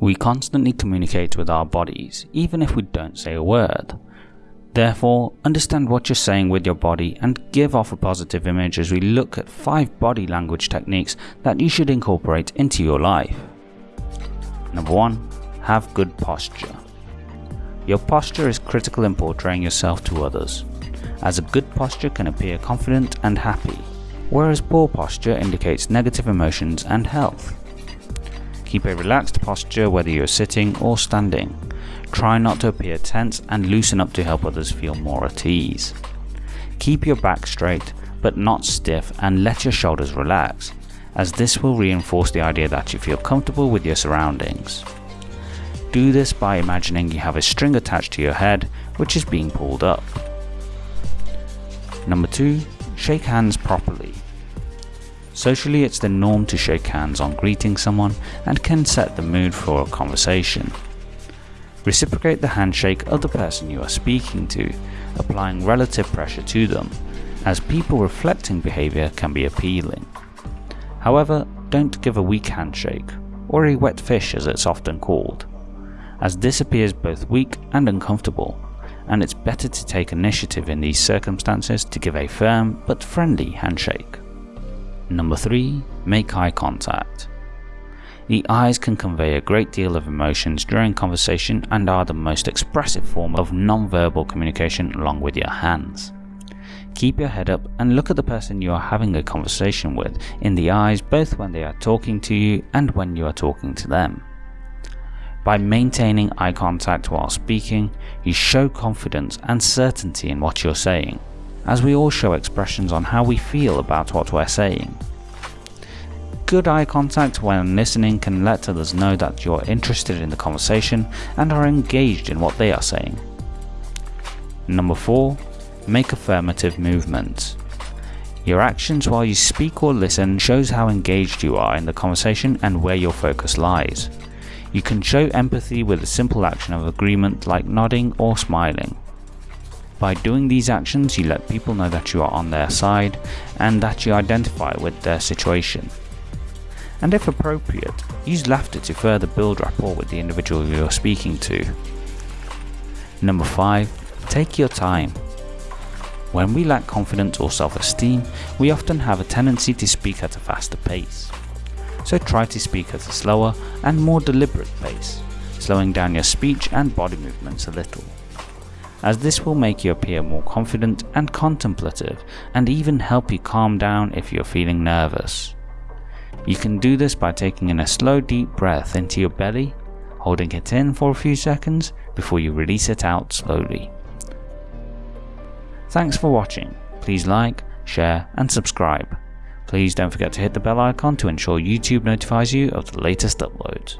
We constantly communicate with our bodies, even if we don't say a word. Therefore, understand what you're saying with your body and give off a positive image as we look at 5 body language techniques that you should incorporate into your life. Number 1. Have good posture. Your posture is critical in portraying yourself to others, as a good posture can appear confident and happy, whereas poor posture indicates negative emotions and health. Keep a relaxed posture whether you're sitting or standing. Try not to appear tense and loosen up to help others feel more at ease. Keep your back straight but not stiff and let your shoulders relax, as this will reinforce the idea that you feel comfortable with your surroundings. Do this by imagining you have a string attached to your head which is being pulled up. Number 2. Shake hands properly. Socially it's the norm to shake hands on greeting someone and can set the mood for a conversation. Reciprocate the handshake of the person you are speaking to, applying relative pressure to them, as people reflecting behaviour can be appealing. However, don't give a weak handshake, or a wet fish as it's often called, as this appears both weak and uncomfortable, and it's better to take initiative in these circumstances to give a firm but friendly handshake. Number 3. Make eye contact. The eyes can convey a great deal of emotions during conversation and are the most expressive form of non-verbal communication along with your hands. Keep your head up and look at the person you are having a conversation with in the eyes both when they are talking to you and when you are talking to them. By maintaining eye contact while speaking, you show confidence and certainty in what you're saying, as we all show expressions on how we feel about what we're saying. Good eye contact when listening can let others know that you're interested in the conversation and are engaged in what they are saying. Number 4. Make affirmative movements. Your actions while you speak or listen shows how engaged you are in the conversation and where your focus lies. You can show empathy with a simple action of agreement like nodding or smiling. By doing these actions you let people know that you are on their side and that you identify with their situation and if appropriate, use laughter to further build rapport with the individual you're speaking to. Number 5. Take your time. When we lack confidence or self-esteem, we often have a tendency to speak at a faster pace. So try to speak at a slower and more deliberate pace, slowing down your speech and body movements a little. As this will make you appear more confident and contemplative and even help you calm down if you're feeling nervous. You can do this by taking in a slow deep breath into your belly, holding it in for a few seconds before you release it out slowly. Thanks for watching. Please like, share and subscribe. Please don't forget to hit the bell icon to ensure YouTube notifies you of the latest uploads.